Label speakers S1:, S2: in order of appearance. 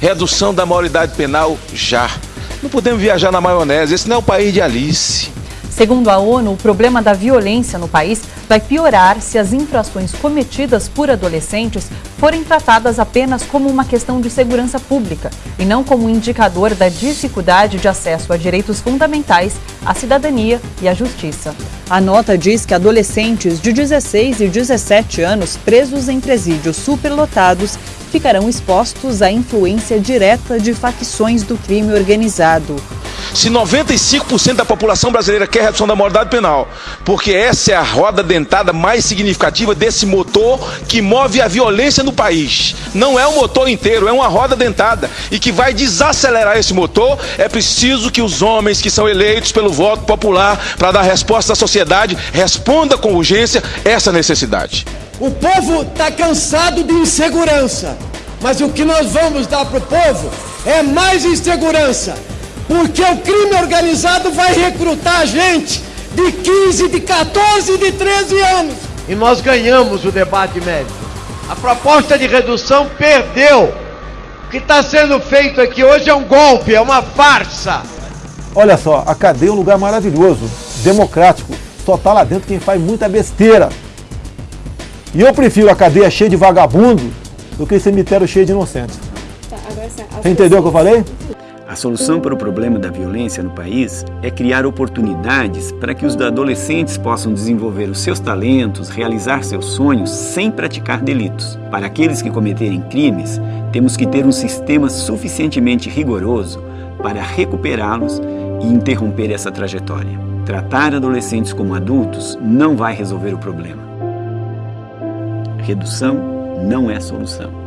S1: Redução da maioridade penal já. Não podemos viajar na maionese, esse não é o país de Alice.
S2: Segundo a ONU, o problema da violência no país vai piorar se as infrações cometidas por adolescentes forem tratadas apenas como uma questão de segurança pública e não como um indicador da dificuldade de acesso a direitos fundamentais, à cidadania e à justiça. A nota diz que adolescentes de 16 e 17 anos presos em presídios superlotados ficarão expostos à influência direta de facções do crime organizado.
S1: Se 95% da população brasileira quer redução da moralidade penal, porque essa é a roda dentada mais significativa desse motor que move a violência no país. Não é o motor inteiro, é uma roda dentada. E que vai desacelerar esse motor, é preciso que os homens que são eleitos pelo voto popular para dar resposta à sociedade respondam com urgência essa necessidade.
S3: O povo está cansado de insegurança, mas o que nós vamos dar para o povo é mais insegurança porque o crime organizado vai recrutar gente de 15, de 14, de 13 anos.
S4: E nós ganhamos o debate médico. A proposta de redução perdeu. O que está sendo feito aqui hoje é um golpe, é uma farsa.
S5: Olha só, a cadeia é um lugar maravilhoso, democrático. Só está lá dentro quem faz muita besteira. E eu prefiro a cadeia cheia de vagabundo do que cemitério cheio de inocentes. Tá, Você entendeu o que eu falei?
S6: A solução para o problema da violência no país é criar oportunidades para que os adolescentes possam desenvolver os seus talentos, realizar seus sonhos sem praticar delitos. Para aqueles que cometerem crimes, temos que ter um sistema suficientemente rigoroso para recuperá-los e interromper essa trajetória. Tratar adolescentes como adultos não vai resolver o problema. Redução não é solução.